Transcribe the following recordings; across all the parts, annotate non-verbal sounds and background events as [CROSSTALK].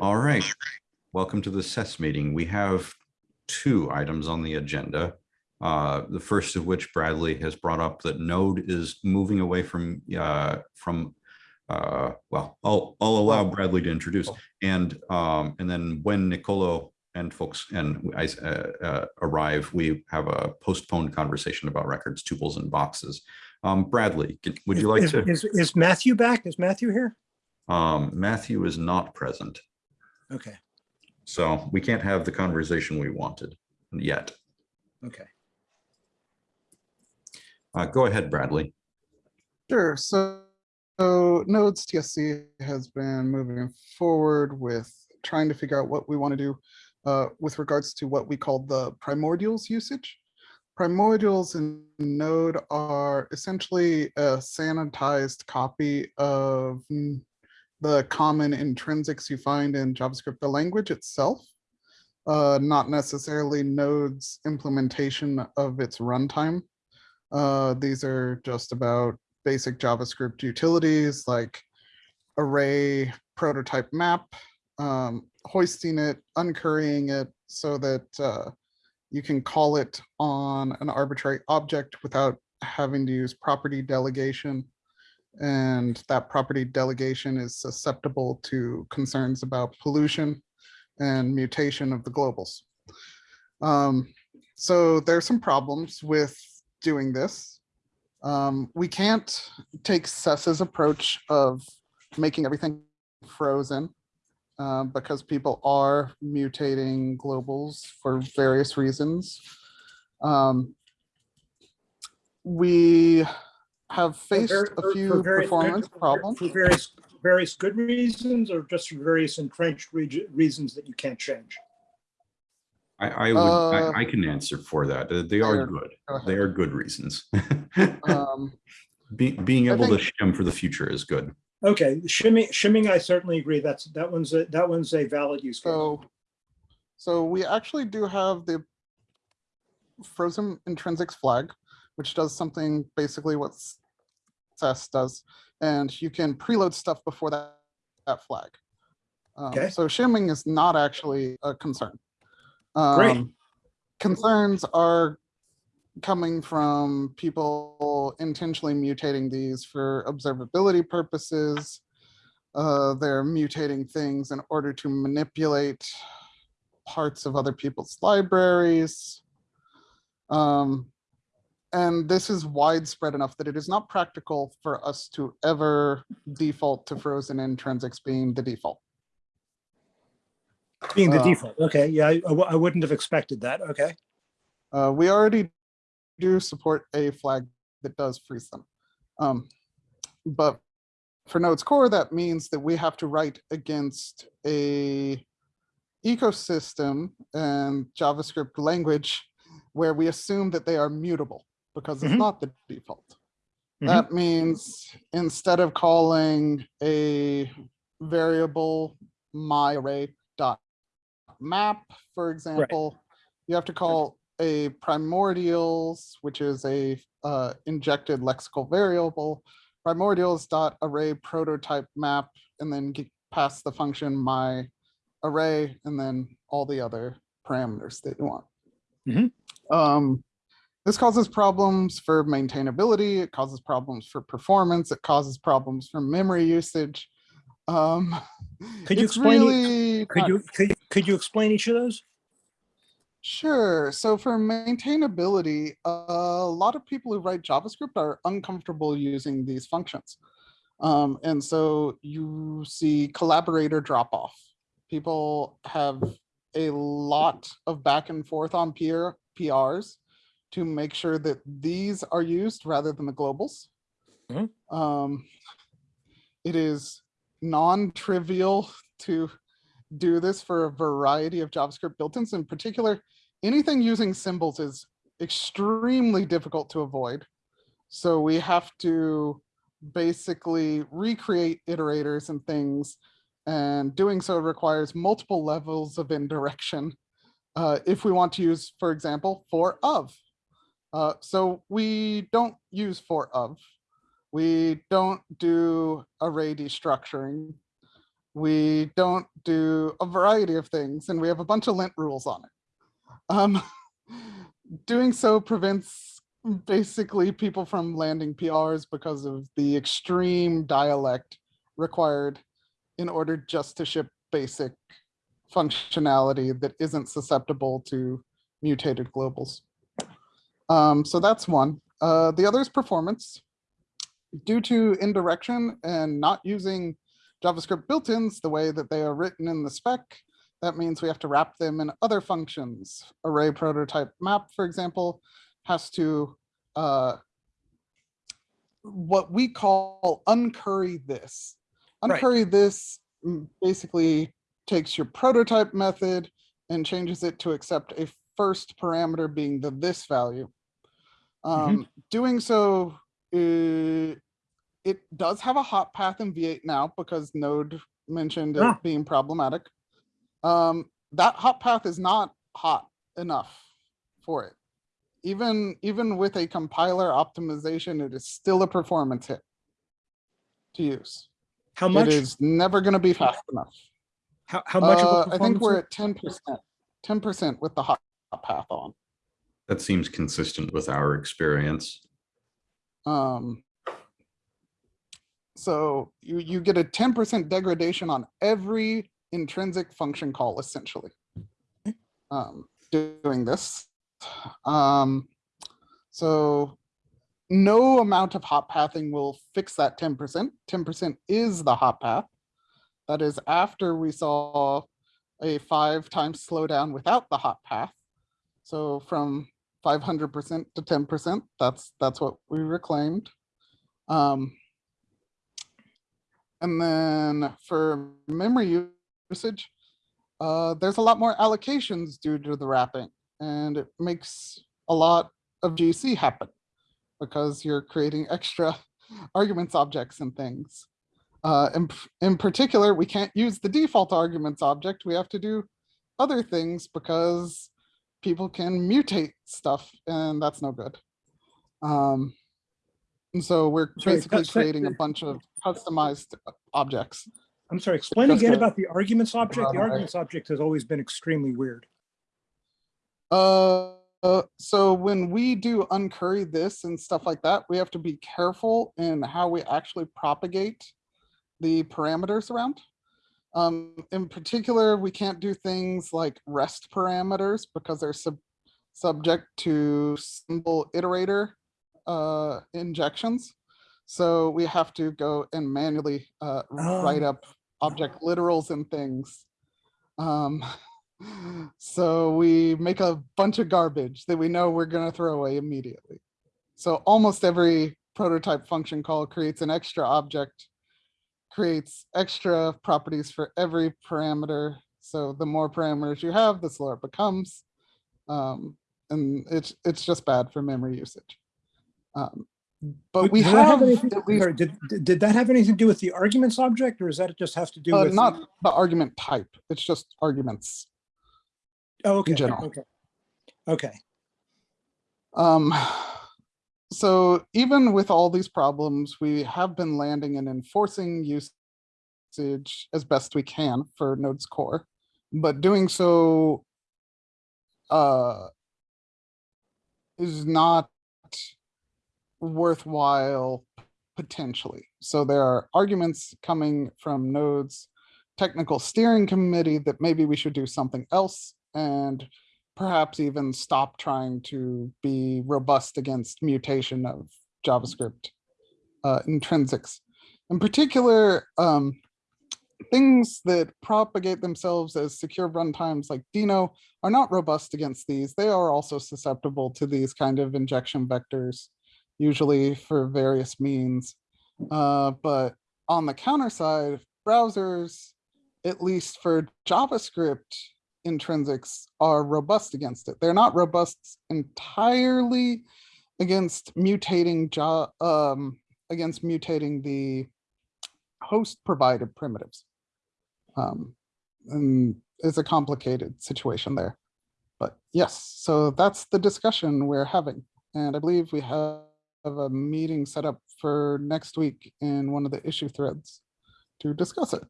All right, welcome to the SES meeting. We have two items on the agenda. Uh, the first of which Bradley has brought up that Node is moving away from uh, from uh, well, I'll I'll allow Bradley to introduce and um, and then when Nicolo and folks and I uh, uh, arrive, we have a postponed conversation about records, tuples, and boxes. Um, Bradley, would you like is, to? Is, is Matthew back? Is Matthew here? Um, Matthew is not present. Okay, So we can't have the conversation we wanted yet. okay. Uh, go ahead, Bradley. Sure. So, so Nodes TSC has been moving forward with trying to figure out what we want to do uh, with regards to what we call the primordials usage. Primordials in Node are essentially a sanitized copy of the common intrinsics you find in JavaScript, the language itself, uh, not necessarily Node's implementation of its runtime. Uh, these are just about basic JavaScript utilities like array prototype map, um, hoisting it, uncurrying it so that uh, you can call it on an arbitrary object without having to use property delegation. And that property delegation is susceptible to concerns about pollution and mutation of the globals. Um, so there's some problems with doing this. Um, we can't take SES's approach of making everything frozen uh, because people are mutating globals for various reasons. Um, we have faced For- a few for various- performance for- problems. For various, various good reasons or just for various entrenched reg- reasons that you can't change? I, I would, Uh, I, I can answer for that. Uh, They are good. Go they are good reasons. [LAUGHS] Um, Be, being I able to shim for the future is good. Okay, shimming, shimming, I certainly agree. That's, that one's, a that one's a valid use. case. So, so we actually do have the frozen intrinsics flag, which does something basically what SES does, and you can preload stuff before that, that flag. Um, Okay. So shimming is not actually a concern. Great. Um, Concerns are coming from people intentionally mutating these for observability purposes. Uh, they're mutating things in order to manipulate parts of other people's libraries. Um, and this is widespread enough that it is not practical for us to ever default to frozen intrinsics being the default. Being the uh, default, okay, yeah, I wouldn't have expected that, okay. Uh, we already do support a flag that does freeze them. Um, but for Node's core, that means that we have to write against a ecosystem and JavaScript language where we assume that they are mutable because it's Mhm. not the default. Mhm. That means instead of calling a variable my array dot map, for example, you have to call a primordials, which is a uh, injected lexical variable, primordials dot array prototype map, and then get pass the function my array, and then all the other parameters that you want. Mhm. Um, this causes problems for maintainability. It causes problems for performance. It causes problems for memory usage. Um, [LAUGHS] Could you explain really Could you, could, could you explain each of those? Sure. So for maintainability, a lot of people who write JavaScript are uncomfortable using these functions. Um, and so you see collaborator drop off. People have a lot of back and forth on peer PRs to make sure that these are used rather than the globals. Mhm. Um, it is non-trivial to do this for a variety of JavaScript built-ins. In particular, anything using symbols is extremely difficult to avoid. So we have to basically recreate iterators and things. And doing so requires multiple levels of indirection. Uh, if we want to use, for example, for of. Uh, so we don't use for of. We don't do array destructuring. we don't do a variety of things and we have a bunch of lint rules on it. Um, [LAUGHS] doing so prevents basically people from landing PRs because of the extreme dialect required in order just to ship basic functionality that isn't susceptible to mutated globals. Um, so that's one. Uh, the other is performance. Due to indirection and not using JavaScript built-ins the way that they are written in the spec, that means we have to wrap them in other functions. Array prototype map, for example, has to uh, what we call uncurry this. Right. Uncurry this mm, basically takes your prototype method and changes it to accept a first parameter being the this value. Um, doing so, uh, it does have a hot path in V8 now because Node mentioned it being problematic. Um, that hot path is not hot enough for it. Even, even with a compiler optimization, it is still a performance hit to use. How much, is never gonna be fast enough. how, how much Uh, I think we're at ten percent, ten percent with the hot path on. That seems consistent with our experience. Um, so you, you get a ten percent degradation on every intrinsic function call essentially. Um, doing this. Um, so no amount of hot pathing will fix that ten percent. Ten percent is the hot path. That is after we saw a five times slowdown without the hot path. So from five hundred percent to ten percent, that's, that's what we reclaimed. Um, and then for memory usage, uh, there's a lot more allocations due to the wrapping and it makes a lot of GC happen because you're creating extra [LAUGHS] arguments objects and things. Uh, in, in particular, we can't use the default arguments object. We have to do other things because people can mutate stuff and that's no good. Um, and so we're Sorry, basically creating a bunch of customized objects. I'm sorry, explain again about the arguments object. The arguments object has always been extremely weird. Uh, uh, so when we do uncurry this and stuff like that, we have to be careful in how we actually propagate the parameters around. Um, in particular, we can't do things like rest parameters because they're sub subject to symbol iterator uh, injections. So we have to go and manually uh, write Oh. up object literals and things. Um, [LAUGHS] so we make a bunch of garbage that we know we're gonna throw away immediately. So almost every prototype function call creates an extra object, creates extra properties for every parameter. So the more parameters you have, the slower it becomes. Um, and it's, it's just bad for memory usage. Um, But we Did have anything- least Did, did- that have anything to do with the arguments object or does that just have to do Uh, with? not the argument type, it's just arguments. Oh, okay, general. okay. Okay, Um, so even with all these problems, we have been landing and enforcing usage as best we can for Node's core, but doing so uh, is not worthwhile potentially. So there are arguments coming from Node's technical steering committee that maybe we should do something else and perhaps even stop trying to be robust against mutation of JavaScript uh, intrinsics. In particular, um, things that propagate themselves as secure runtimes like Deno are not robust against these. They are also susceptible to these kind of injection vectors, usually for various means. Uh, but on the counter side, browsers, at least for JavaScript, intrinsics are robust against it. They're not robust entirely against mutating um, against mutating the host provided primitives. Um, and it's a complicated situation there. But yes, so that's the discussion we're having. And I believe we have a meeting set up for next week in one of the issue threads to discuss it.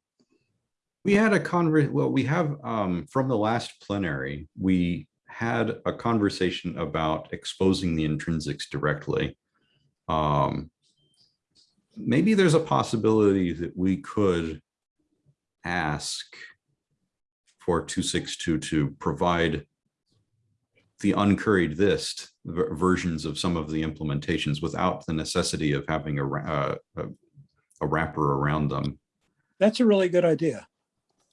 We had a conver, well, we have, um, from the last plenary, we had a conversation about exposing the intrinsics directly. Um, maybe there's a possibility that we could ask for two six two to provide the uncurried ver- versions of some of the implementations without the necessity of having a, uh, a wrapper around them. That's a really good idea.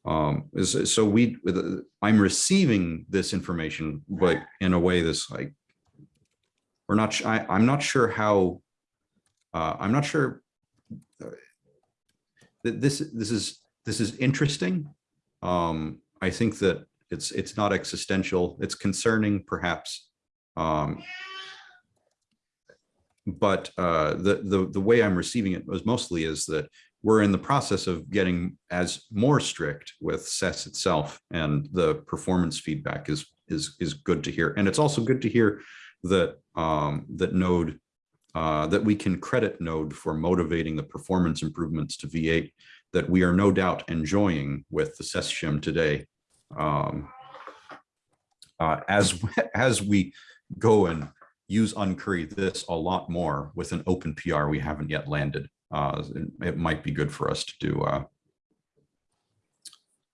Um, so we, uh, I'm receiving this information, but in a way that's like, we're not, I, I'm not sure how, uh, I'm not sure uh, that this, this is, this is interesting. Um, I think that it's, it's not existential. It's concerning perhaps. Um, but uh, the, the, the way I'm receiving it was mostly is that we're in the process of getting as more strict with SES itself and the performance feedback is is is good to hear. And it's also good to hear that um, that Node uh, that we can credit Node for motivating the performance improvements to V8 that we are no doubt enjoying with the SES shim today. Um, uh, as [LAUGHS] as we go and use uncurry this a lot more with an open PR we haven't yet landed uh, it, it might be good for us to do uh,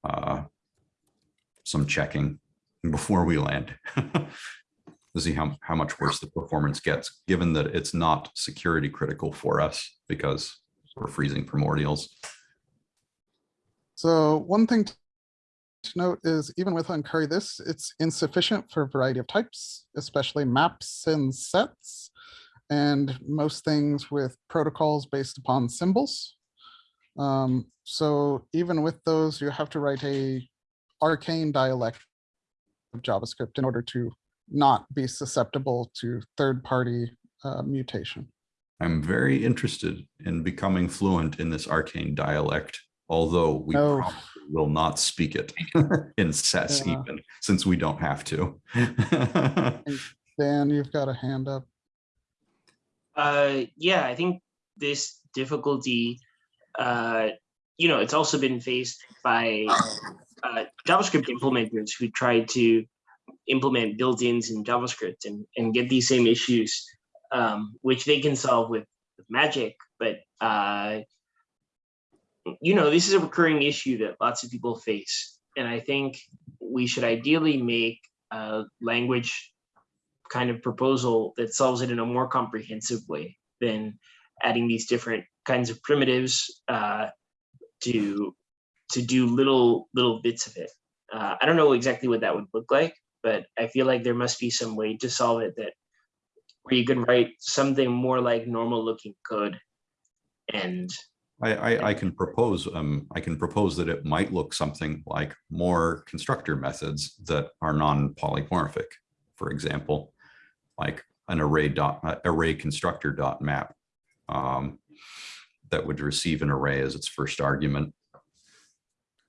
uh, some checking before we land [LAUGHS] to see how, how much worse the performance gets, given that it's not security critical for us because we're freezing primordials. So one thing to note is even with uncurry this, it's insufficient for a variety of types, especially maps and sets. And most things with protocols based upon symbols. Um, so even with those, you have to write a arcane dialect of JavaScript in order to not be susceptible to third-party uh, mutation. I'm very interested in becoming fluent in this arcane dialect, although we Oh. probably will not speak it [LAUGHS] in SES Yeah. even, since we don't have to. [LAUGHS] Dan, you've got a hand up. Uh, yeah, I think this difficulty, uh, you know, it's also been faced by uh, JavaScript implementers who tried to implement built-ins in JavaScript and, and get these same issues, um, which they can solve with, with magic. But, uh, you know, this is a recurring issue that lots of people face. And I think we should ideally make a language kind of proposal that solves it in a more comprehensive way than adding these different kinds of primitives uh, to to do little little bits of it. Uh, I don't know exactly what that would look like, but I feel like there must be some way to solve it that where you can write something more like normal looking code and I, I, I can propose, um, I can propose that it might look something like more constructor methods that are non-polymorphic, for example, like an array dot, uh, array constructor dot map um, that would receive an array as its first argument.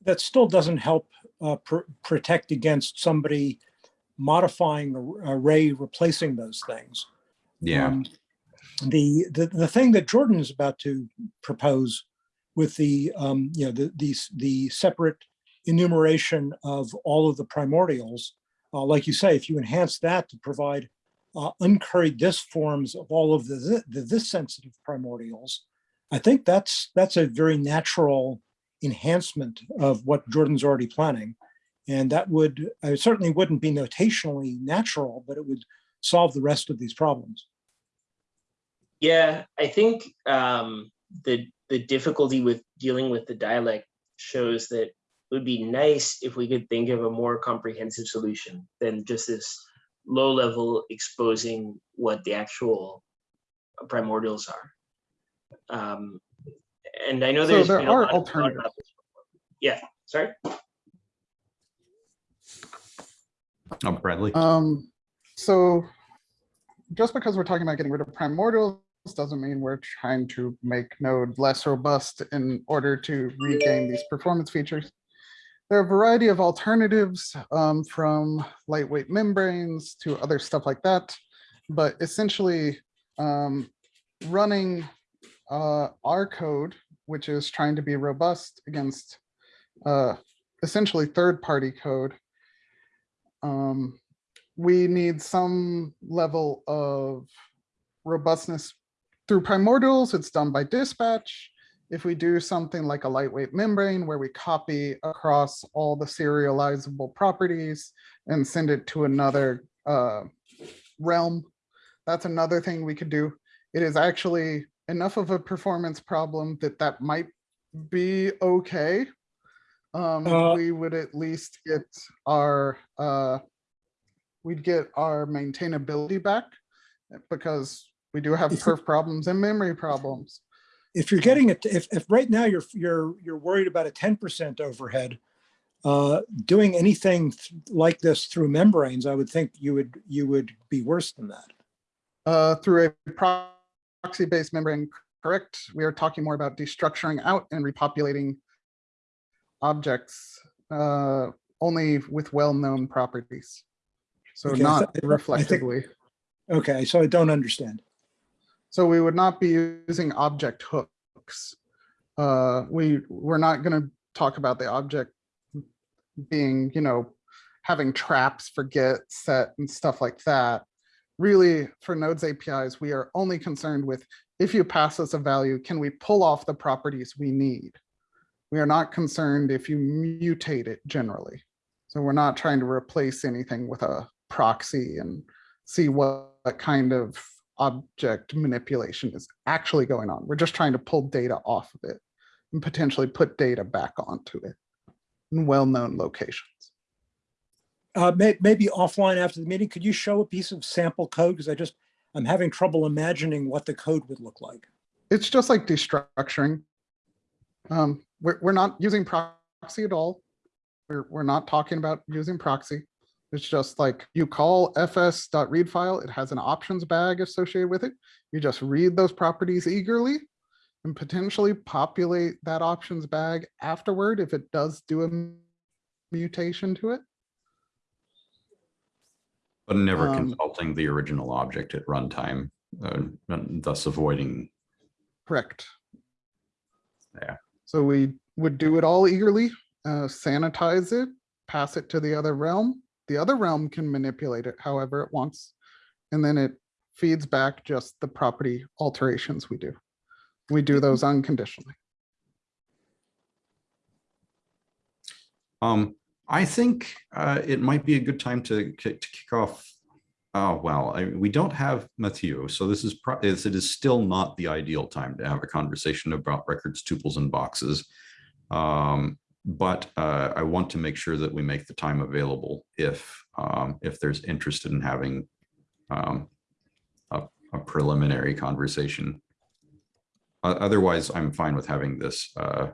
That still doesn't help uh, pr- protect against somebody modifying array, replacing those things. Yeah, Um, The, the, the thing that Jordan is about to propose with the, um, you know, the, the, the separate enumeration of all of the primordials, uh, like you say, if you enhance that to provide uh, uncurried this forms of all of the, the this sensitive primordials, I think that's, that's a very natural enhancement of what Jordan's already planning. And that would, uh, certainly wouldn't be notationally natural, but it would solve the rest of these problems. Yeah, I think um, the the difficulty with dealing with the dialect shows that it would be nice if we could think of a more comprehensive solution than just this low level exposing what the actual primordials are. Um, and I know So there's there are lot of thought alternatives. about this before. Yeah, sorry. oh, Bradley, Um, so just because we're talking about getting rid of primordials doesn't mean we're trying to make Node less robust in order to regain these performance features. There are a variety of alternatives um, from lightweight membranes to other stuff like that. But essentially um, running uh, our code, which is trying to be robust against uh, essentially third-party code. Um, we need some level of robustness through primordials. It's done by dispatch. If we do something like a lightweight membrane where we copy across all the serializable properties and send it to another uh, realm, that's another thing we could do. It is actually enough of a performance problem that that might be okay. Um, Uh, we would at least get our, uh, we'd get our maintainability back because we do have perf problems and memory problems. If you're getting it, if, if right now you're, you're, you're worried about a ten percent overhead, uh, doing anything th- like this through membranes, I would think you would, you would be worse than that. Uh, through a proxy-based membrane, correct? We are talking more about destructuring out and repopulating objects, uh, only with well-known properties. So Okay, I not th- I think- reflectively. Okay, so I don't understand. So we would not be using object hooks. Uh, we, we're not gonna talk about the object being, you know, having traps for get, set and stuff like that. Really, for nodes APIs, we are only concerned with if you pass us a value, can we pull off the properties we need? We are not concerned if you mutate it generally. So we're not trying to replace anything with a proxy and see what what kind of object manipulation is actually going on. We're just trying to pull data off of it and potentially put data back onto it in well-known locations. Uh, may, maybe offline after the meeting, could you show a piece of sample code? Because I just, I'm having trouble imagining what the code would look like. It's just like destructuring. Um, we're, we're not using proxy at all. We're, we're not talking about using proxy. It's just like you call fs.read file, it has an options bag associated with it. You just read those properties eagerly and potentially populate that options bag afterward if it does do a mutation to it. But never Um, consulting the original object at runtime, uh, thus avoiding, Correct. Yeah. So we would do it all eagerly, uh, sanitize it, pass it to the other realm. The other realm can manipulate it however it wants. And then it feeds back just the property alterations we do. We do those unconditionally. um, I think, uh, it might be a good time to, to kick off. Oh, well, I, we don't have Matthew, so this is, pro- is- it is still not the ideal time to have a conversation about records, tuples and boxes. Um, but, uh, I want to make sure that we make the time available if, um, if there's interested in having, um, a, a preliminary conversation. O- Otherwise, I'm fine with having this, uh,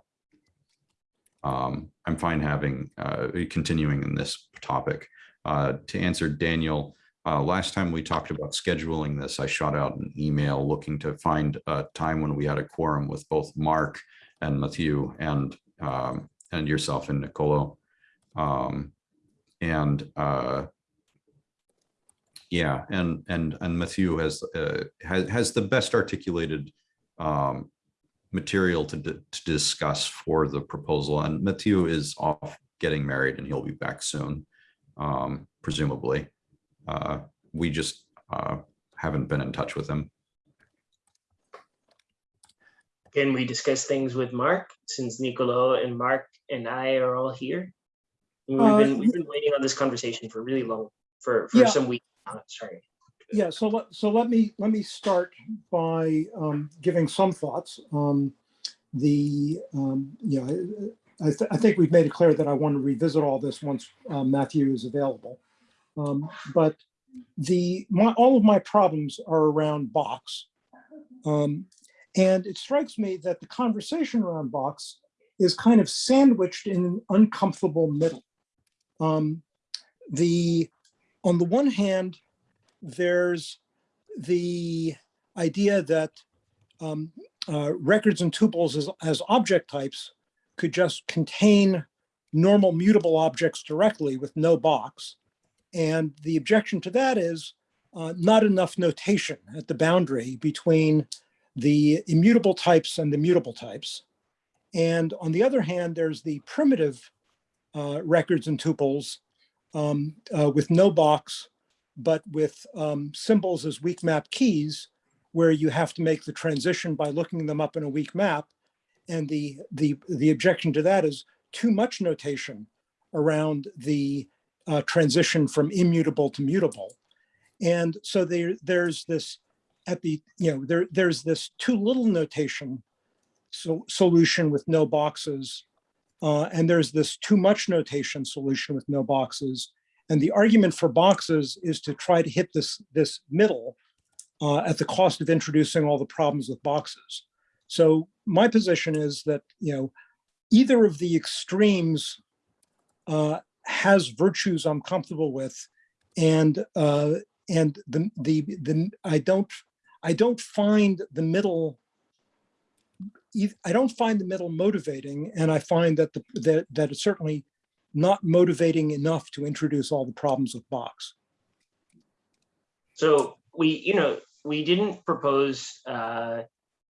um, I'm fine having, uh, continuing in this topic. Uh, to answer Daniel, uh, last time we talked about scheduling this, I shot out an email looking to find a time when we had a quorum with both Mark and Matthew and, um, and yourself and Nicolo. Um, and, uh, yeah, and, and, and Matthew has, uh, has, has the best articulated, um, material to, to discuss for the proposal. And Matthew is off getting married and he'll be back soon, um, presumably. Uh, we just uh, haven't been in touch with him. Can we discuss things with Mark since Nicolo and Mark and I are all here? We've Uh, been, we've been waiting on this conversation for really long, for, for Yeah. some weeks. now, Sorry. Yeah, so let, so let me, let me start by um, giving some thoughts. Um, The, um, know, I, th- I think we've made it clear that I want to revisit all this once uh, Matthew is available. Um, But the, my, all of my problems are around box. Um, And it strikes me that the conversation around box is kind of sandwiched in an uncomfortable middle. Um, The, on the one hand, there's the idea that um, uh, records and tuples as, as object types could just contain normal mutable objects directly with no box. And the objection to that is uh, not enough notation at the boundary between the immutable types and the mutable types. And on the other hand, there's the primitive uh, records and tuples um, uh, with no box, but with um, symbols as weak map keys, where you have to make the transition by looking them up in a weak map. And the, the, the objection to that is too much notation around the uh, transition from immutable to mutable. And so there, there's this, at the, you know, there, there's this too little notation so, solution with no boxes. Uh, and there's this too much notation solution with no boxes. And the argument for boxes is to try to hit this, this middle uh, at the cost of introducing all the problems with boxes. So my position is that, you know, either of the extremes uh, has virtues I'm comfortable with, and uh, and the the the I don't I don't find the middle. I don't find the middle motivating, and I find that the that that it's certainly not motivating enough to introduce all the problems with box. So we, you know, we didn't propose uh,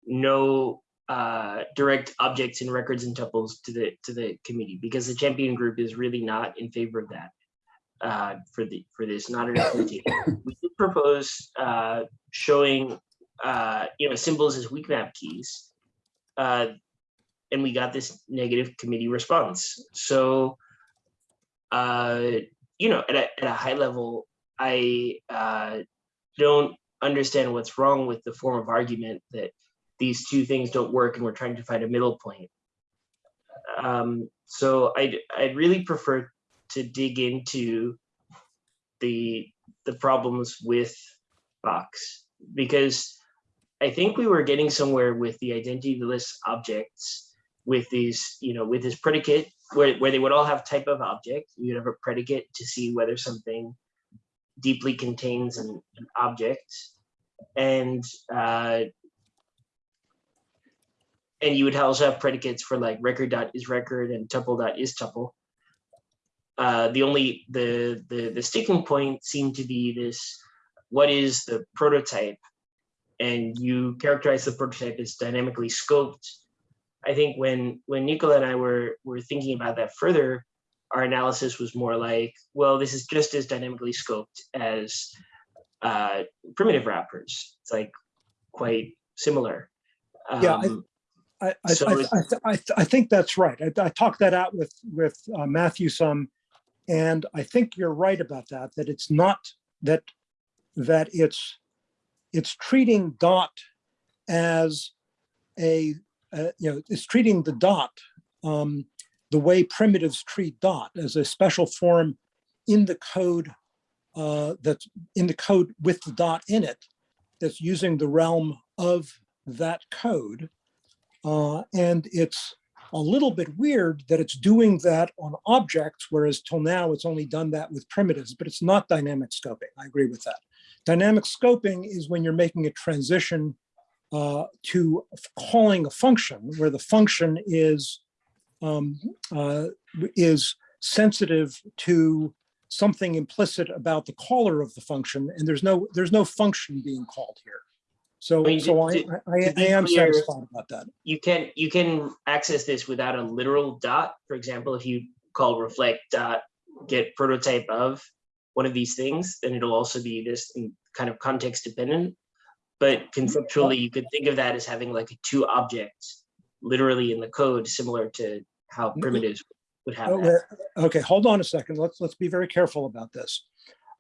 no uh, direct objects and records and tuples to the to the committee because the champion group is really not in favor of that uh, for the for this not an implementation. [COUGHS] we did propose uh, showing uh, you know symbols as weak map keys, uh, and we got this negative committee response. So uh, you know, at a, at a high level, I uh, don't understand what's wrong with the form of argument that these two things don't work and we're trying to find a middle point. Um, so I'd, I'd really prefer to dig into the, the problems with Box because I think we were getting somewhere with the identityless objects with these, you know, with this predicate where, where they would all have type of object. You'd have a predicate to see whether something deeply contains an, an object. And uh, and you would also have predicates for like record dot is record and tuple dot is tuple. Uh, the only the the the sticking point seemed to be this: what is the prototype? And you characterize the prototype as dynamically scoped. I think when when Nicolo and I were were thinking about that further, our analysis was more like, well, this is just as dynamically scoped as uh, primitive wrappers. It's like quite similar. Yeah, I- Um, I, I, So I, I, I, I think that's right. I, I talked that out with, with uh, Matthew some, and I think you're right about that, that it's not, that, that it's, it's treating dot as a, uh, you know, it's treating the dot um, the way primitives treat dot as a special form in the code uh, that's in the code with the dot in it, that's using the realm of that code. Uh, and it's a little bit weird that it's doing that on objects, whereas till now it's only done that with primitives, but it's not dynamic scoping. I agree with that. Dynamic scoping is when you're making a transition uh, to calling a function where the function is um, uh, is sensitive to something implicit about the caller of the function, and there's no there's no function being called here. So I mean, so to- I, I, I am clear- satisfied about that. you can you can access this without a literal dot. For example, if you call reflect dot get prototype of one of these things, then it'll also be this kind of context dependent. But conceptually, you could think of that as having like two objects literally in the code, similar to how primitives would have Oh, that. Okay, hold on a second. Let's, let's be very careful about this.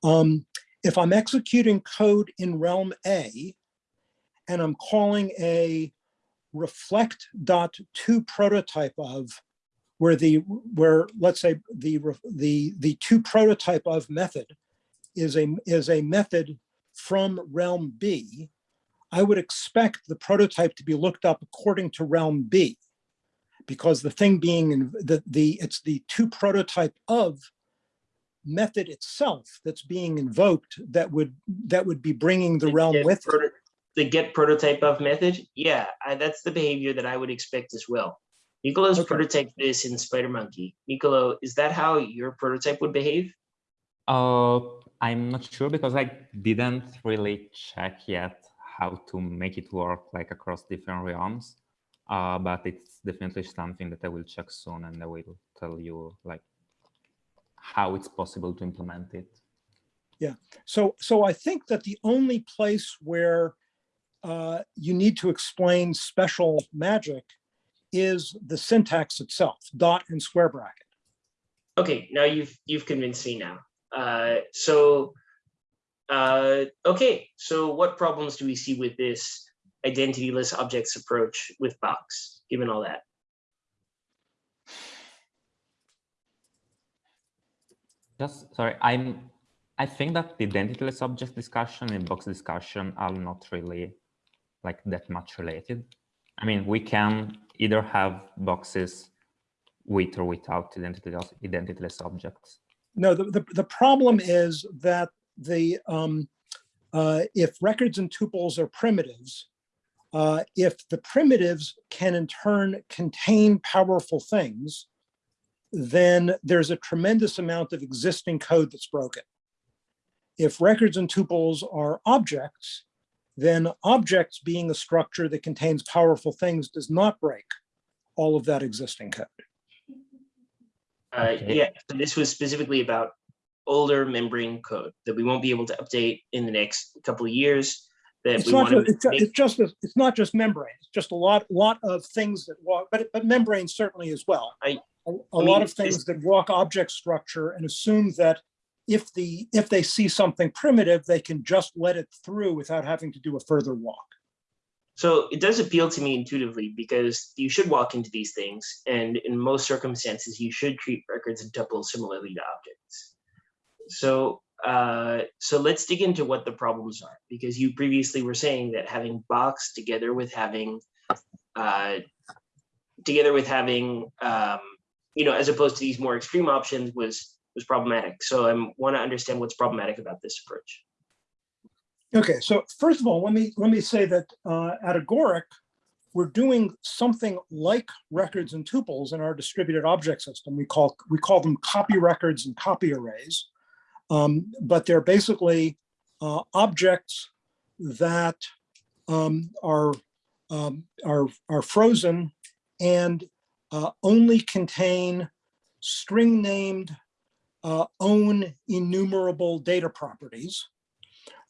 Um, if I'm executing code in realm A and I'm calling a reflect dot two prototype of where the, where, let's say the, the, the to prototype of method is a, is a method from realm B, I would expect the prototype to be looked up according to realm B because the thing being in the, the, it's the two prototype of method itself that's being invoked that would, that would be bringing the realm with it. Proto- The get prototype of method, yeah, I, that's the behavior that I would expect as well. Nicolo's Okay. prototyped this in SpiderMonkey. Nicolo, is that how your prototype would behave? Uh, I'm not sure because I didn't really check yet how to make it work like across different realms. uh, but it's definitely something that I will check soon and I will tell you like how it's possible to implement it. Yeah. So, so I think that the only place where uh, you need to explain special magic is the syntax itself, dot and square bracket. Okay, now you've you've convinced me now. Uh, so, uh, okay, so what problems do we see with this identityless objects approach with Box, given all that? Just sorry, I'm. I think that the identityless object discussion and box discussion are not really like that much related. I mean, we can either have boxes with or without identityless, identityless objects. No, the, the, the problem is that the, um, uh, if records and tuples are primitives, uh, if the primitives can in turn contain powerful things, then there's a tremendous amount of existing code that's broken. If records and tuples are objects, then objects being a structure that contains powerful things does not break all of that existing code. Uh, yeah, so this was specifically about older membrane code that we won't be able to update in the next couple of years. That It's we not, want ju- it's, to it's just, a- it's not just membrane, it's just a lot, lot of things that walk, but, but membrane certainly as well. I- A a I mean, lot of things that walk object structure and assume that if the, if they see something primitive, they can just let it through without having to do a further walk. So it does appeal to me intuitively because you should walk into these things, and in most circumstances, you should treat records and tuples similarly to objects. So, uh, so let's dig into what the problems are, because you previously were saying that having box together with having, uh, together with having, um, you know, as opposed to these more extreme options was was problematic. So I want to understand what's problematic about this approach. Okay, so first of all, let me, let me say that uh, at Agoric, we're doing something like records and tuples in our distributed object system. We call, we call them copy records and copy arrays. Um, But they're basically uh, objects that um, are, um, are, are frozen and uh, only contain string named uh, own enumerable data properties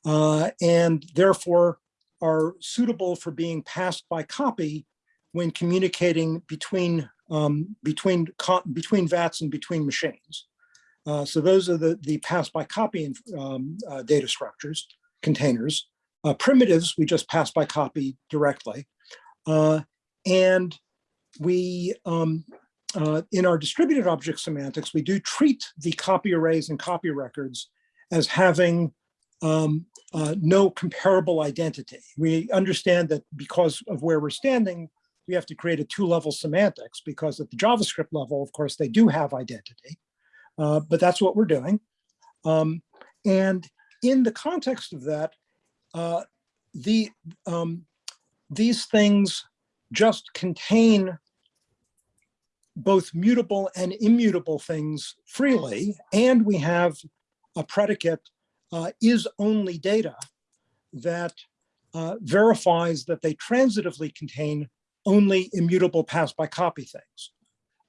uh, and therefore are suitable for being passed by copy when communicating between um, between between VATs and between machines. Uh, so those are the the pass by copy um, uh, data structures containers. Uh, primitives we just pass by copy directly, uh, and we um, uh, in our distributed object semantics we do treat the copy arrays and copy records as having um, uh, no comparable identity. We understand that because of where we're standing, we have to create a two-level semantics because at the JavaScript level, of course, they do have identity, uh, but that's what we're doing. Um, and in the context of that, uh, the um, these things just contain both mutable and immutable things freely, and we have a predicate uh, is only data that uh, verifies that they transitively contain only immutable pass by copy things.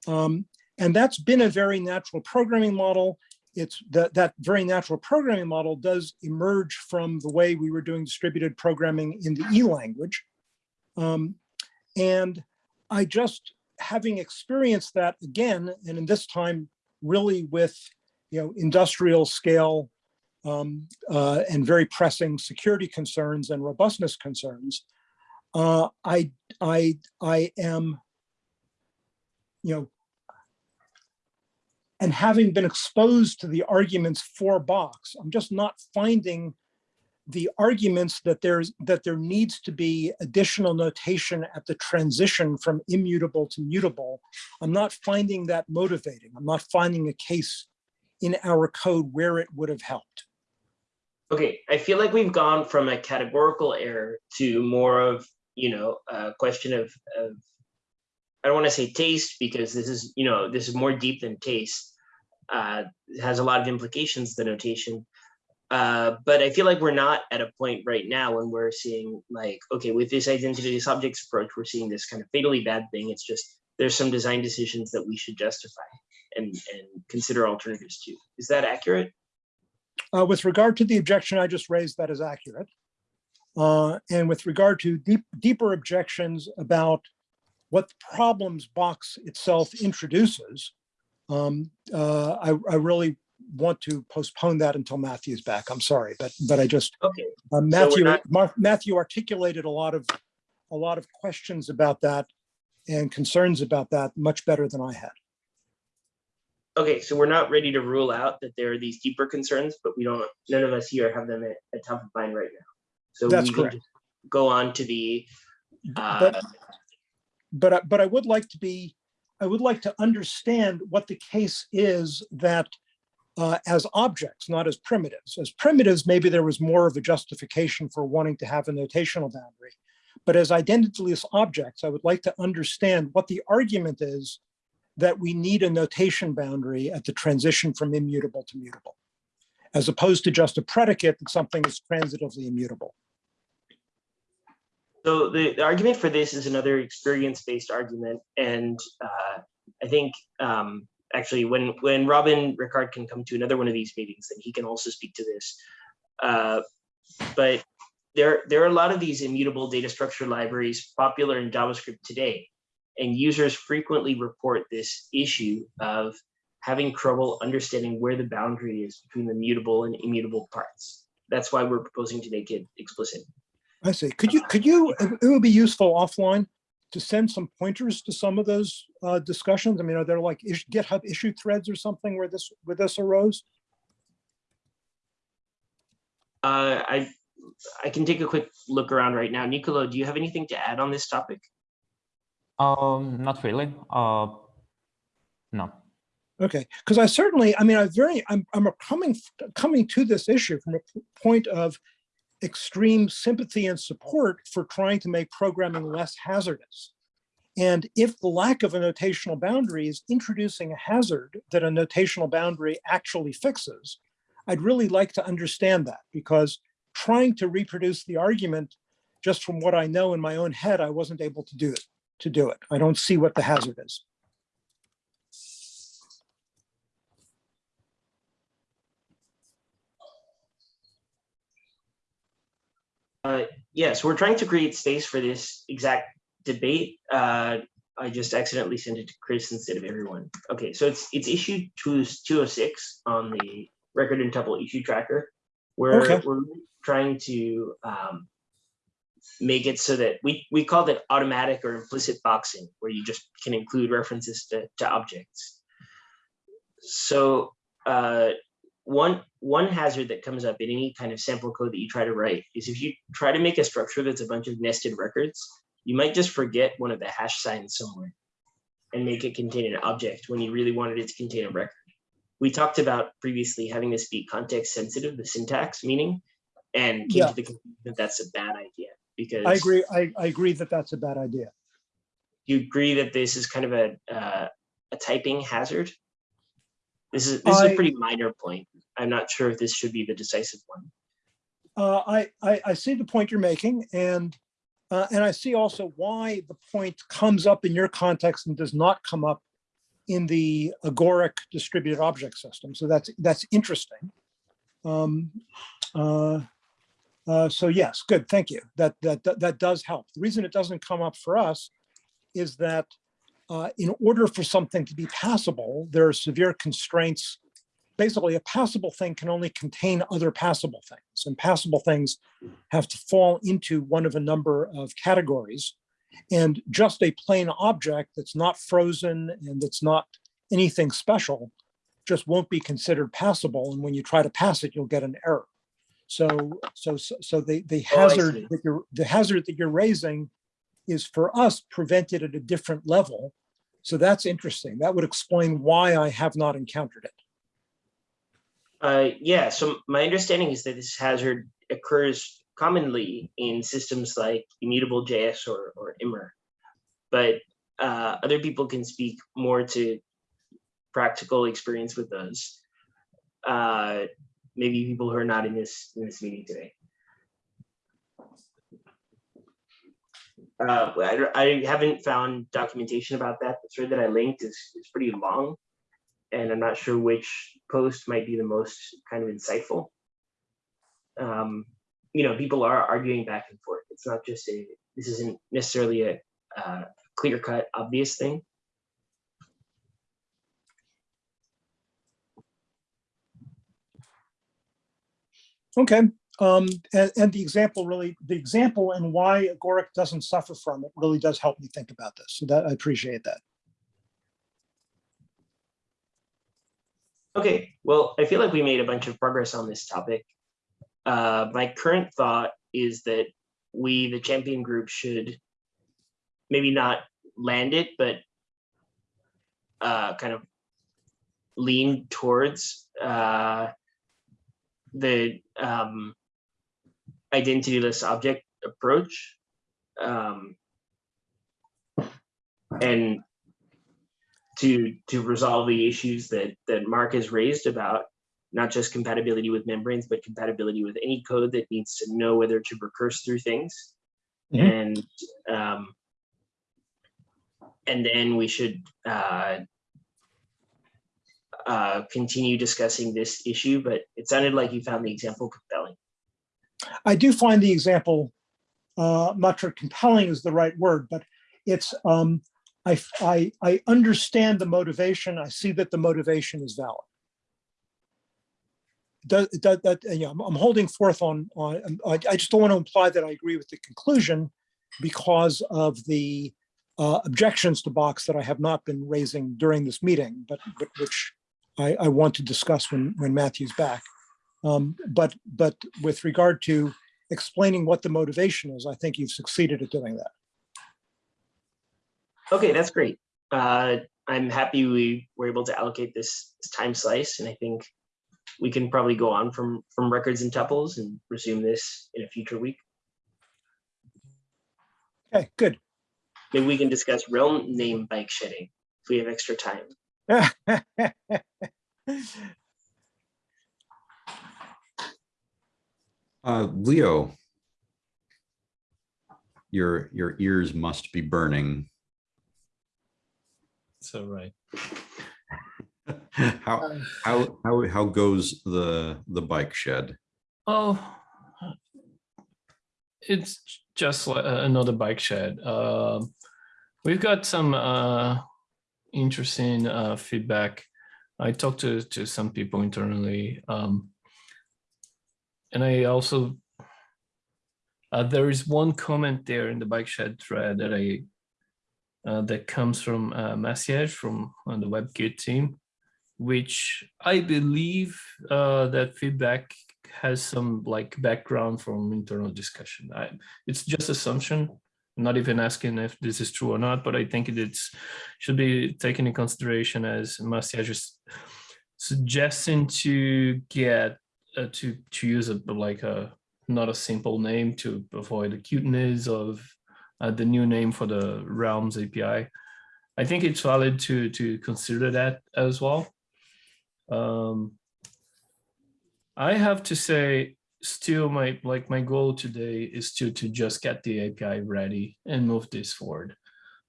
Um, and that's been a very natural programming model. It's that that very natural programming model does emerge from the way we were doing distributed programming in the E language. Um, and I just having experienced that again, and in this time really with you know industrial scale um, uh, and very pressing security concerns and robustness concerns, uh, I, I, I am, you know, and having been exposed to the arguments for Box, I'm just not finding the arguments that there's that there needs to be additional notation at the transition from immutable to mutable. I'm not finding that motivating. I'm not finding a case in our code where it would have helped. Okay, I feel like we've gone from a categorical error to more of, you know, a question of, of I don't want to say taste because this is, you know, this is more deep than taste. Uh, has a lot of implications, the notation. Uh, but I feel like we're not at a point right now when we're seeing like, okay, with this identity objects approach, we're seeing this kind of fatally bad thing. It's just there's some design decisions that we should justify and, and consider alternatives to. Is that accurate? Uh, with regard to the objection I just raised, that is accurate. Uh, and with regard to deep, deeper objections about what problems box itself introduces, um, uh, I, I really want to postpone that until Matthew's back. I'm sorry, but but I just Okay, uh, Matthew not- Mar- Matthew articulated a lot of a lot of questions about that and concerns about that much better than I had. okay, so we're not ready to rule out that there are these deeper concerns, but we don't, none of us here have them at, at top of mind right now. So That's correct. just go on to the, uh, But but I- but I would like to be I would like to understand what the case is that uh, as objects, not as primitives. As primitives, maybe there was more of a justification for wanting to have a notational boundary. But as identityless objects, I would like to understand what the argument is that we need a notation boundary at the transition from immutable to mutable, as opposed to just a predicate that something is transitively immutable. So the, the argument for this is another experience-based argument, and uh, I think um, actually when when Robin Ricard can come to another one of these meetings, then he can also speak to this. Uh, but there there are a lot of these immutable data structure libraries popular in JavaScript today, and users frequently report this issue of having trouble understanding where the boundary is between the mutable and immutable parts. That's why we're proposing to make it explicit. I see. Could you, could you, it it would be useful offline to send some pointers to some of those uh, discussions? I mean, are there like is- GitHub issue threads or something where this, where this arose? Uh, I, I can take a quick look around right now. Nicolo, do you have anything to add on this topic? Um, not really. Uh, no. Okay, because I certainly, I mean, I very, I'm, I'm coming, coming to this issue from a point of extreme sympathy and support for trying to make programming less hazardous. And if the lack of a notational boundary is introducing a hazard that a notational boundary actually fixes, I'd really like to understand that because trying to reproduce the argument just from what I know in my own head, I wasn't able to do it, to do it. I don't see what the hazard is. Uh, yes, we're trying to create space for this exact debate. Uh, I just accidentally sent it to Chris instead of everyone. Okay, so it's it's issue two two oh six on the record and tuple issue tracker. Where Okay. we're trying to um, make it so that we we call it automatic or implicit boxing, where you just can include references to, to objects. So uh, one one hazard that comes up in any kind of sample code that you try to write is if you try to make a structure that's a bunch of nested records, you might just forget one of the hash signs somewhere and make it contain an object when you really wanted it to contain a record. We talked about previously having this be context sensitive, the syntax meaning, and came Yeah. to the conclusion that that's a bad idea because I agree, I, I agree that that's a bad idea. you agree that this is kind of a uh, a typing hazard. This is this is I- a pretty minor point. I'm not sure if this should be the decisive one. Uh, I, I, I see the point you're making and, uh, and I see also why the point comes up in your context and does not come up in the agoric distributed object system. So that's, that's interesting. Um, uh, uh, so yes, good, thank you. That, that, that, that does help. The reason it doesn't come up for us is that uh, in order for something to be passable, there are severe constraints. Basically a passable thing can only contain other passable things and passable things have to fall into one of a number of categories. And just a plain object that's not frozen and that's not anything special just won't be considered passable and when you try to pass it you'll get an error. So so so the the Oh, hazard see. that you're the hazard that you're raising is for us prevented at a different level so that's interesting that would explain why i have not encountered it Uh, yeah, so my understanding is that this hazard occurs commonly in systems like immutable JS or, or Immer. But uh, other people can speak more to practical experience with those. Uh, maybe people who are not in this in this meeting today. Uh, I, I haven't found documentation about that. The thread that I linked is, is pretty long. And I'm not sure which post might be the most kind of insightful. Um, you know, people are arguing back and forth. It's not just a, this isn't necessarily a, uh, clear cut, obvious thing. Okay, um, and, and the example really, the example and why Agoric doesn't suffer from it really does help me think about this. So that, I appreciate that. Okay, well, I feel like we made a bunch of progress on this topic. Uh, my current thought is that we, the champion group, should maybe not land it, but uh, kind of lean towards uh, the um, identityless object approach. Um, and to to resolve the issues that that Mark has raised about not just compatibility with membranes, but compatibility with any code that needs to know whether to recurse through things. Mhm. And um, and then we should uh, uh, continue discussing this issue. But it sounded like you found the example compelling. I do find the example, uh, not sure compelling is the right word, but it's, um, I, I, I understand the motivation. I see that the motivation is valid. That, that, yeah, I'm, I'm holding forth on, on, um, I, I just don't want to imply that I agree with the conclusion because of the uh, objections to box that I have not been raising during this meeting, but, but which I, I want to discuss when, when Matthew's back. Um, but, but with regard to explaining what the motivation is, I think you've succeeded at doing that. Okay, that's great. Uh, I'm happy we were able to allocate this, this time slice, and I think we can probably go on from from records and tuples and resume this in a future week. Okay, good. Maybe we can discuss realm name bike shedding if we have extra time. [LAUGHS] Uh, Leo. Your, your ears must be burning. So right. [LAUGHS] How, how, how, how goes the, the bike shed? Oh, it's just like another bike shed. Um, we've got some uh, interesting uh, feedback. I talked to to some people internally, um, and I also uh, there is one comment there in the bike shed thread that I uh, that comes from uh, Maciej from on the WebKit team, which I believe uh, that feedback has some like background from internal discussion. I, it's just assumption. I'm not even asking if this is true or not, but I think it should be taken in consideration as Maciej is suggesting to get uh, to to use a like a not a simple name to avoid the cuteness of uh, the new name for the Realms API. I think it's valid to to consider that as well. Um, I have to say, still my like my goal today is to to just get the API ready and move this forward.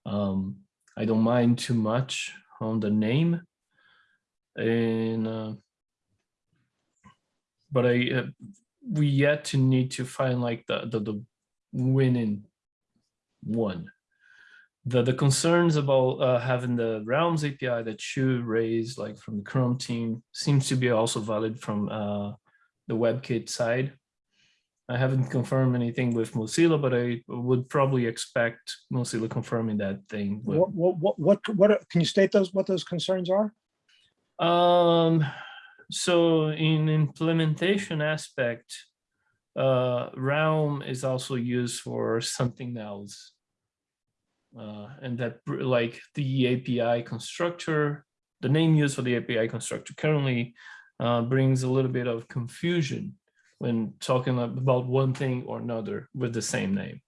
Um, I don't mind too much on the name, and uh, but I uh, we yet to need to find like the the, the winning one. The, the concerns about uh, having the Realms API that you raised like from the Chrome team seems to be also valid from uh, the WebKit side. I haven't confirmed anything with Mozilla, but I would probably expect Mozilla confirming that thing. What, what, what, what, what, are- can you state those, what those concerns are? Um, so in implementation aspect, uh, Realm is also used for something else. Uh, and that like the API constructor, the name used for the API constructor currently uh, brings a little bit of confusion when talking about one thing or another with the same name.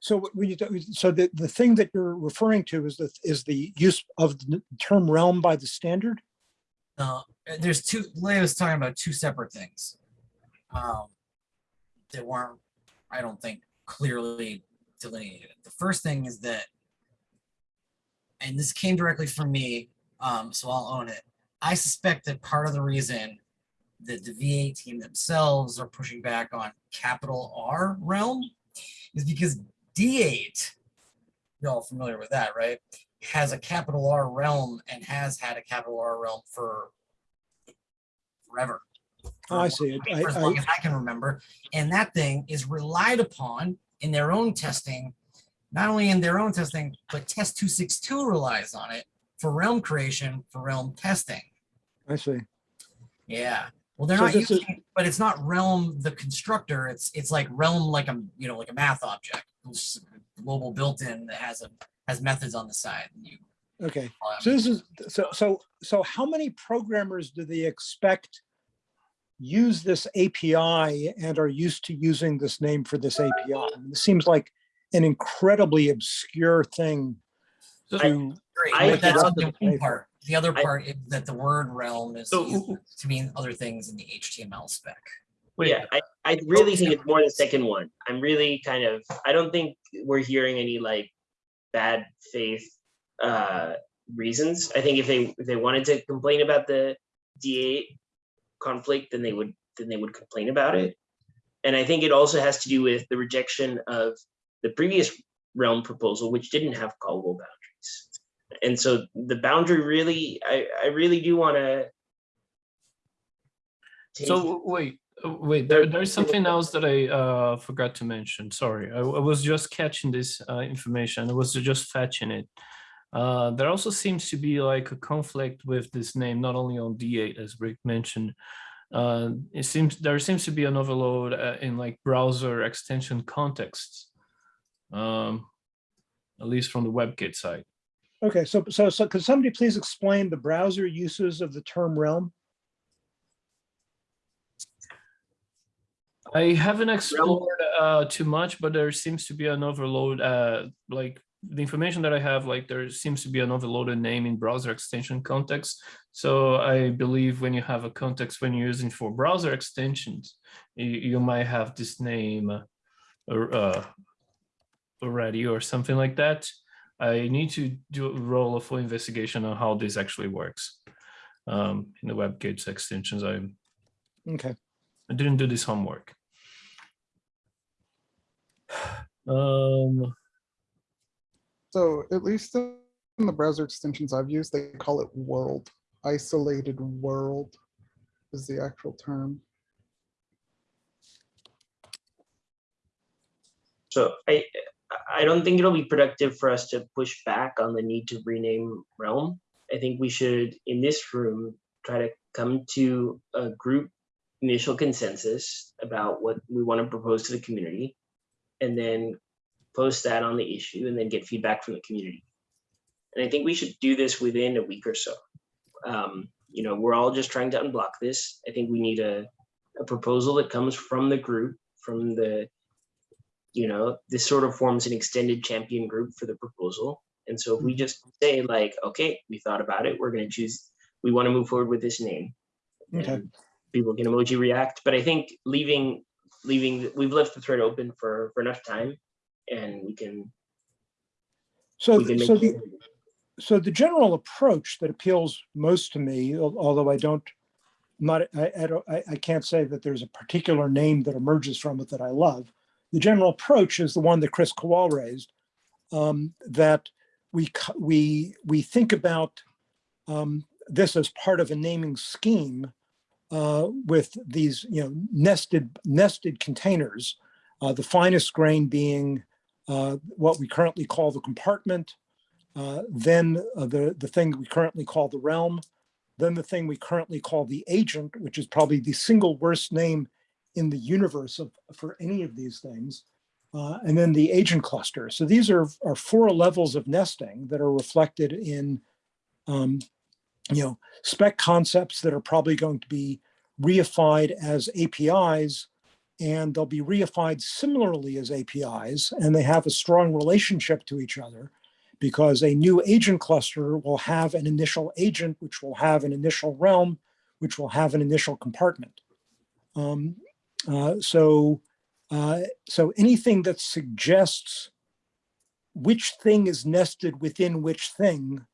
So when you, so the, the thing that you're referring to is the, is the use of the term realm by the standard? No, uh, there's two, Leah was talking about two separate things. Um, that weren't, I don't think, clearly delineated. The first thing is that, and this came directly from me, um, so I'll own it. I suspect that part of the reason that the V8 team themselves are pushing back on capital R realm is because D8, you're all familiar with that, right? Has a capital R realm and has had a capital R realm for forever. Oh, I see it. I- For as I- long as I can remember. And that thing is relied upon in their own testing, not only in their own testing, but test 262 relies on it for realm creation, for realm testing. I see. Yeah. Well, they're So not this is- using, but it's not realm the constructor. It's it's like realm like a you know like a math object, It's global built-in that has a has methods on the side. and You, Okay. um, So this is, so, so, so how many programmers do they expect use this API and are used to using this name for this API? I mean, It seems like an incredibly obscure thing So- to, great, I- that's I- the one part. The other I- part is that the word realm is So- to mean other things in the HTML spec. Wait, Yeah, I, I really think it's more the second one. I'm really kind of, I don't think we're hearing any like bad faith uh reasons. I think if they, if they wanted to complain about the D8 conflict, then they would, then they would complain about it. And I think it also has to do with the rejection of the previous realm proposal, which didn't have callable boundaries. And so the boundary really, I, I really do want to. So wait, uh, wait, there, there's something else that I uh, forgot to mention. Sorry, I, I was just catching this uh, information. I was just fetching it. Uh, there also seems to be like a conflict with this name, not only on D8 as Rick mentioned. Uh, it seems there seems to be an overload uh, in like browser extension contexts, um, at least from the WebKit side. okay, so, so, so could somebody please explain the browser uses of the term realm? I haven't explored uh, too much, but there seems to be an overload. Uh, like the information that I have, like there seems to be an overloaded name in browser extension context. So I believe when you have a context when you're using for browser extensions, you, you might have this name uh, or, uh, already or something like that. I need to do a roll a full investigation on how this actually works um, in the WebKit extensions. I Okay, I didn't do this homework. [SIGHS] Um, So at least in the browser extensions I've used, they call it world. Isolated world is the actual term. So I, I don't think it'll be productive for us to push back on the need to rename Realm. I think we should, in this room, try to come to a group initial consensus about what we want to propose to the community, and then post that on the issue, and then get feedback from the community. And I think we should do this within a week or so. Um, you know, we're all just trying to unblock this. I think we need a, a proposal that comes from the group, from the you know, this sort of forms an extended champion group for the proposal. And so if we just say like, okay, we thought about it, we're going to choose, we want to move forward with this name. Okay. And People can emoji react, but I think leaving, leaving, we've left the thread open for, for enough time and we can, so, we can so the, so the general approach that appeals most to me, although I don't, not, I, I don't, I, I can't say that there's a particular name that emerges from it that I love. The general approach is the one that Kris Kowal raised, um, that we, we, we think about um, this as part of a naming scheme uh, with these, you know, nested, nested containers, uh, the finest grain being what we currently call the compartment, uh, then uh, the, the thing we currently call the realm, then the thing we currently call the agent, which is probably the single worst name in the universe of, for any of these things, uh, and then the agent cluster. So these are, are four levels of nesting that are reflected in, um, you know, spec concepts that are probably going to be reified as APIs, and they'll be reified similarly as APIs, and they have a strong relationship to each other because a new agent cluster will have an initial agent, which will have an initial realm, which will have an initial compartment. Um, uh, so, uh, so anything that suggests which thing is nested within which thing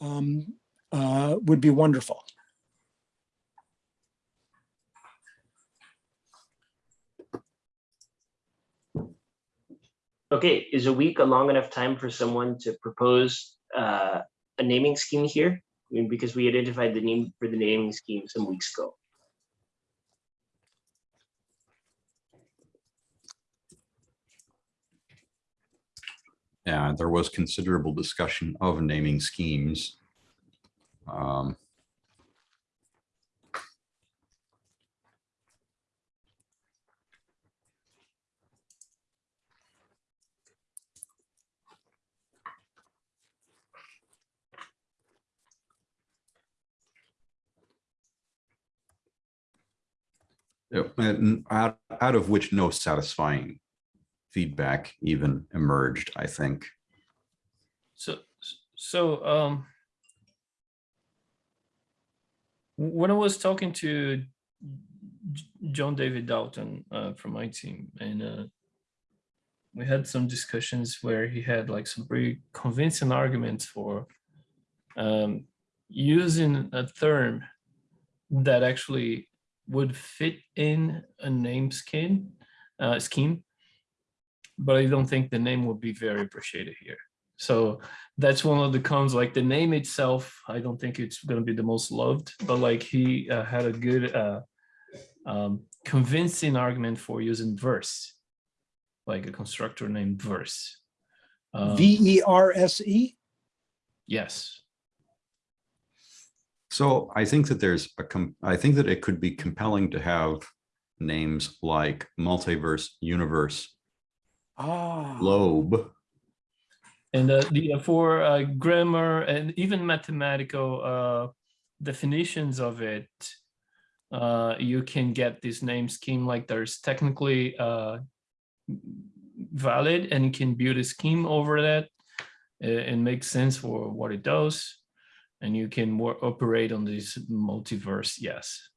um, uh, would be wonderful. Okay, is a week a long enough time for someone to propose uh, a naming scheme here? I mean, because we identified the name for the naming scheme some weeks ago. Yeah, there was considerable discussion of naming schemes. Um, and out, out of which no satisfying feedback even emerged, I think. So, so, um, when I was talking to John David Dalton, uh, from my team and, uh, we had some discussions where he had like some pretty convincing arguments for, um, using a term that actually would fit in a name scheme, uh, scheme but I don't think the name would be very appreciated here. So that's one of the cons, like the name itself, I don't think it's gonna be the most loved, but like he uh, had a good uh, um, convincing argument for using verse, like a constructor named verse. Um, V E R S E. Yes, So I think that there's a, com- I think that it could be compelling to have names like multiverse, universe, Ah, globe. and uh, the uh, for uh, grammar and even mathematical uh, definitions of it, uh, you can get this name scheme like there's technically uh, valid and you can build a scheme over that uh, and make sense for what it does. And you can more operate on this multiverse, yes.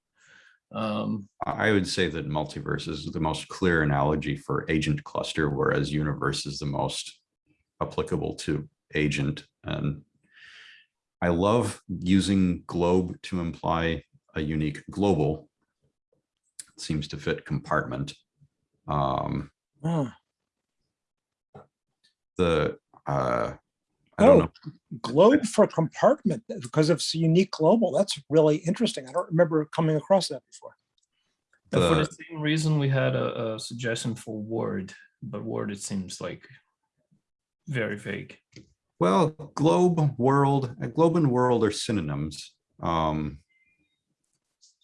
Um, I would say that multiverse is the most clear analogy for agent cluster, whereas universe is the most applicable to agent. And I love using globe to imply a unique global. Seems to fit compartment. Um, the, uh, I don't Oh, know, globe for compartment because it's unique global. That's really interesting. I don't remember coming across that before. and for the The- same reason, we had a, a suggestion for Word, but Word, it seems like very vague. Well, globe, world, globe and world are synonyms. Um,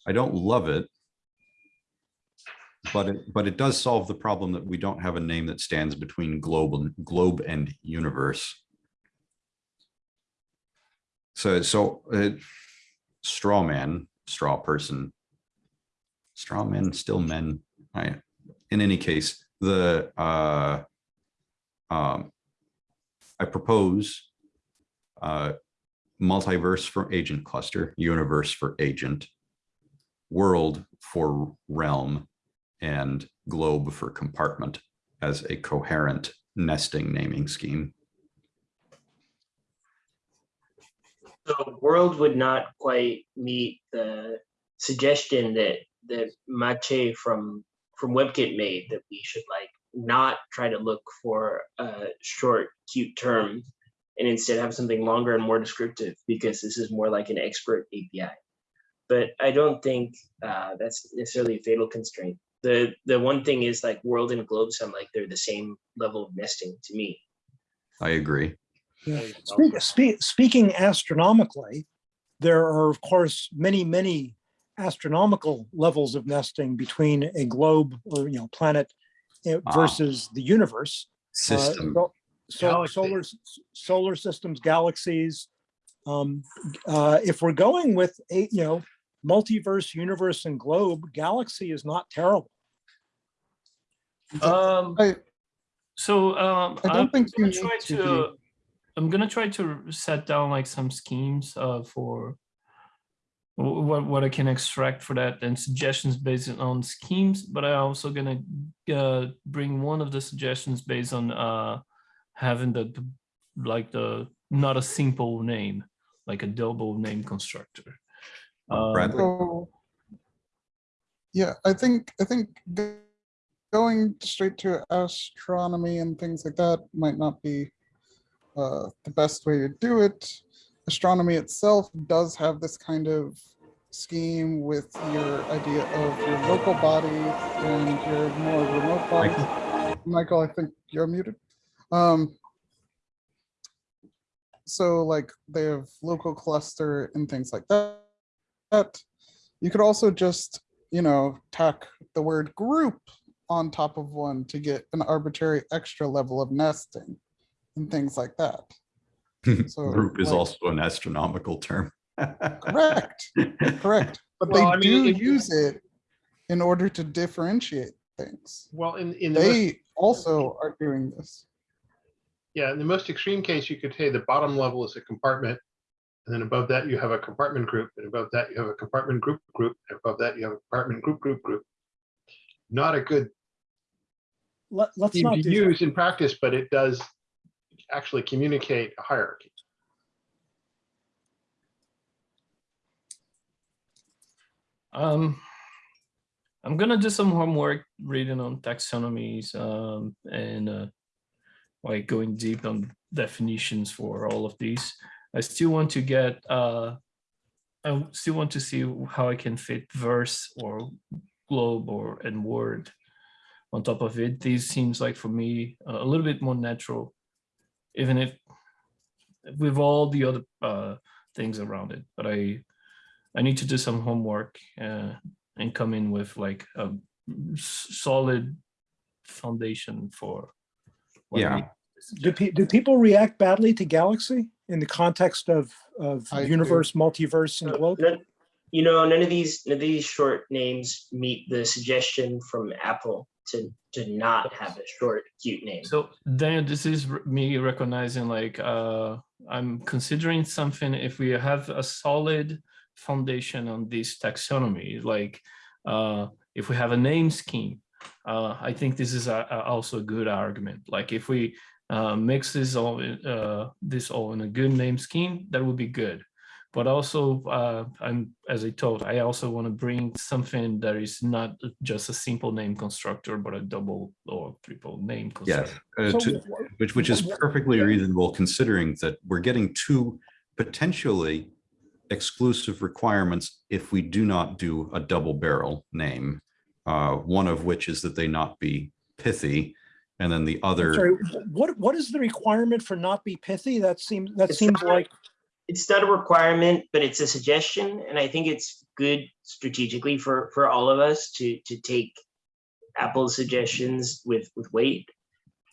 I don't love it. But it, but it does solve the problem that we don't have a name that stands between globe and globe and universe. So, so, uh, straw man, straw person. Straw men, still men. I, in any case, the, uh, um, I propose uh, multiverse for agent cluster, universe for agent, world for realm, and globe for compartment as a coherent nesting naming scheme. So world would not quite meet the suggestion that that Maciej from from WebKit made that we should like not try to look for a short, cute term and instead have something longer and more descriptive because this is more like an expert API. But I don't think uh, that's necessarily a fatal constraint. The the one thing is like world and globe sound like they're the same level of nesting to me. I agree. Yeah. Speak, speak, speaking astronomically, there are of course many, many astronomical levels of nesting between a globe or you know planet uh, Ah. versus the universe. Uh, System. so- so- solar solar systems, galaxies. Um, uh, if we're going with a you know multiverse, universe, and globe, galaxy is not terrible. Um, I, so um, I don't I'm think you gonna need try to to. I'm gonna try to set down like some schemes uh, for what what I can extract for that and suggestions based on schemes, but I'm also gonna uh, bring one of the suggestions based on uh, having the, the like the not a simple name, like a double name constructor. Um, Bradley? So, yeah, I think, I think going straight to astronomy and things like that might not be uh, the best way to do it. Astronomy itself does have this kind of scheme with your idea of your local body and your more remote body. Michael, I think you're muted. Um, so like they have local cluster and things like that. But you could also just, you know, tack the word group on top of one to get an arbitrary extra level of nesting and things like that. [LAUGHS] So, Group is like- also an astronomical term. [LAUGHS] Correct, correct. But Well, I they mean, do if use it in order to differentiate things. Well, in, in the, most- They also are doing this. yeah, in the most extreme case, you could say the bottom level is a compartment. And then above that, you have a compartment group, and above that, you have a compartment group group, and above that, you have a compartment group group group. Not a good Let, let's thing not to do that. use in practice, but it does actually communicate a hierarchy. Um, I'm gonna do some homework reading on taxonomies um, and uh, like going deep on definitions for all of these. I still want to get, uh, I still want to see how I can fit verse or globe or and word on top of it. This seems like for me a little bit more natural, even if with all the other uh, things around it. But I I need to do some homework uh, and come in with like a solid foundation for. what Yeah. Do, pe- do people react badly to Galaxy in the context of, of I do. universe, multiverse, and globe? None- You know, none of these, none of these short names meet the suggestion from Apple to, to not have a short, cute name. So then this is me recognizing like uh, I'm considering something if we have a solid foundation on this taxonomy, like uh, if we have a name scheme, uh, I think this is a, a- also a good argument. Like if we uh, mix this all, uh, this all in a good name scheme, that would be good. But also, uh, I'm as I told, I also want to bring something that is not just a simple name constructor, but a double or triple name Yes, constructor. uh, So to- which, which is perfectly reasonable considering that we're getting two potentially exclusive requirements if we do not do a double barrel name. Uh, one of which is that they not be pithy, and then the I'm other, Sorry, what, what is the requirement for not be pithy? That seems, that It's seems not- like, It's not a requirement, but it's a suggestion, and I think it's good strategically for, for all of us to, to take Apple's suggestions with, with weight.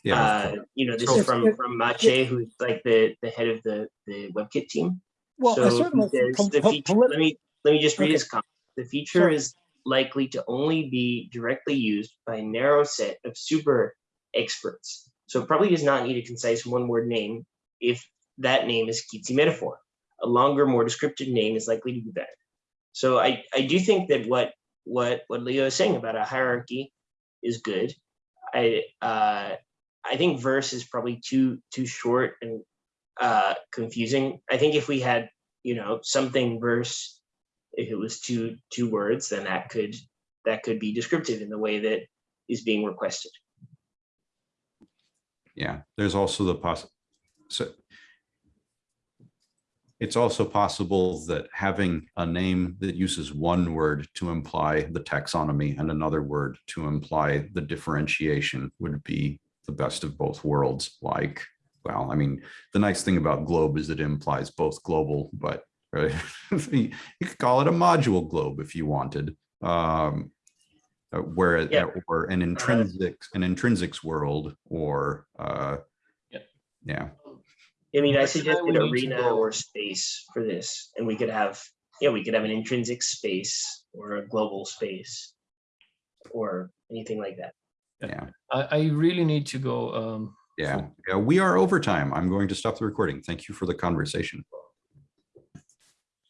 yeah, Uh, you know, this So- is from, from Maciej, who's like the, the head of the, the WebKit team. well, So certainly, he says pol- the feature, let me, let me just read Okay. his comment. The feature Sure. is likely to only be directly used by a narrow set of super experts. So it probably does not need a concise one-word name if that name is cutesy metaphor. A longer, more descriptive name is likely to be better. So I, I do think that what, what, what Leo is saying about a hierarchy is good. I, uh, I think verse is probably too, too short and uh, confusing. I think if we had, you know, something verse, if it was two two words, then that could that could be descriptive in the way that is being requested. yeah, there's also the poss, so it's also possible that having a name that uses one word to imply the taxonomy and another word to imply the differentiation would be the best of both worlds. Like, well, I mean, the nice thing about globe is it implies both global, but uh, [LAUGHS] you could call it a module globe if you wanted. Um, uh, where Yeah. or an intrinsic an intrinsics world or uh, Yeah. yeah. I mean, I But then we suggested need to arena or space for this, and we could have, yeah, we could have an intrinsic space or a global space or anything like that. Yeah. I, I really need to go. Um, Yeah, yeah, we are over time. I'm going to stop the recording. Thank you for the conversation.